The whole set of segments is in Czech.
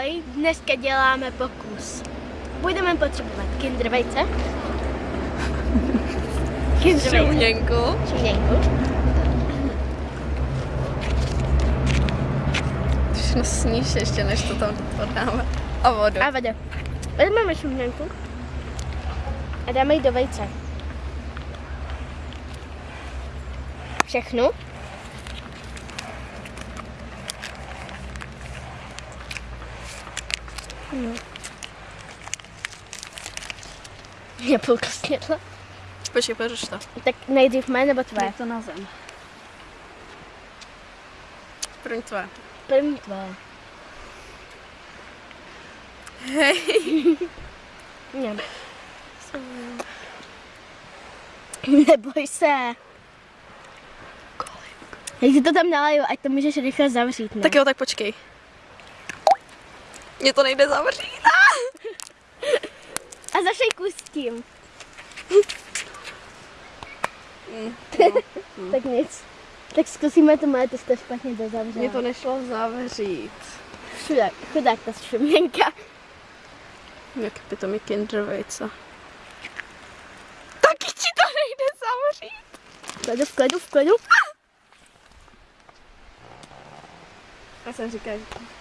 Ahoj, dneska děláme pokus. Budeme potřebovat kinder vejce. Kinder vejce. Šuměnku. Šuměnku. Všechno sníš ještě, než to tam podáme. A vodu. A vodu. Vezmeme šuměnku a dáme ji do vejce. Všechnu. No. Je půlka snědla. Počkej, poruš to. Tak nejdřív mé nebo tvé? to na zem. První tvoje. První tvé. Hej. Ne. Neboj se. Jak si to tam nalaju, ať to můžeš rychle zavřít, ne? Tak jo, tak počkej. Mně to nejde zavřít. A zašejkuj s tím. Mm, tak nic. Tak zkusíme to moje, to jste špatně dozavřela. Mně to nešlo zavřít. Chudák, chudák ta šuměnka. Jak by to mi kinder vejce. Taky ti to nejde zavřít. V klidu, v klidu, v klidu. Já jsem říkala, že...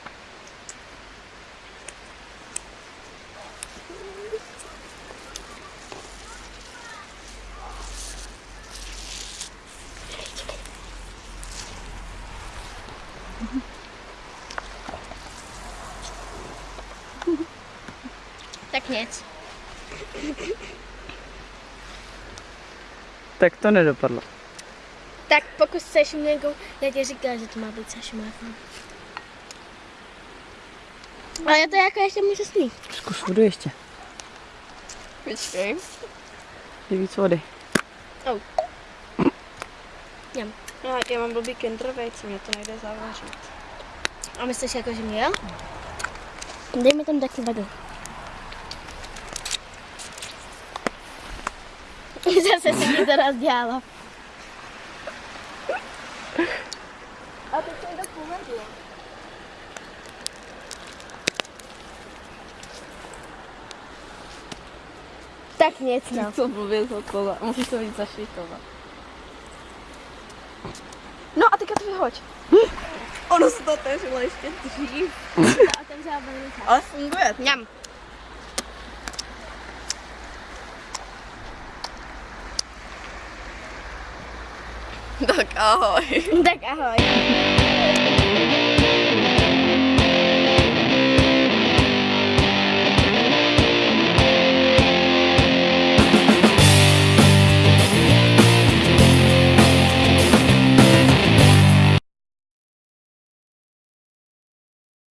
Tak nic. Tak to nedopadlo. Tak pokus se šuměnkou, já ti říkala, že to má být se šuměnkou. Ale já to jako ještě můžu snít. Zkus vodu ještě. Počkej. Je víc vody. Oh. Jem. No, já mám blbý kinder vejce, mě to nejde zavřít. A myslíš jako, že mě jo? Dej mi tam taky vodu. Zase se mi to rozdělalo. A teď jsem to povedla. Tak nic, no. Co blbě za Musíš to víc zašvítovat. No a teďka to vyhoď. Ono se to otevřelo ještě dřív. Ale funguje. Mňam. Tak ahoj. Tak ahoj.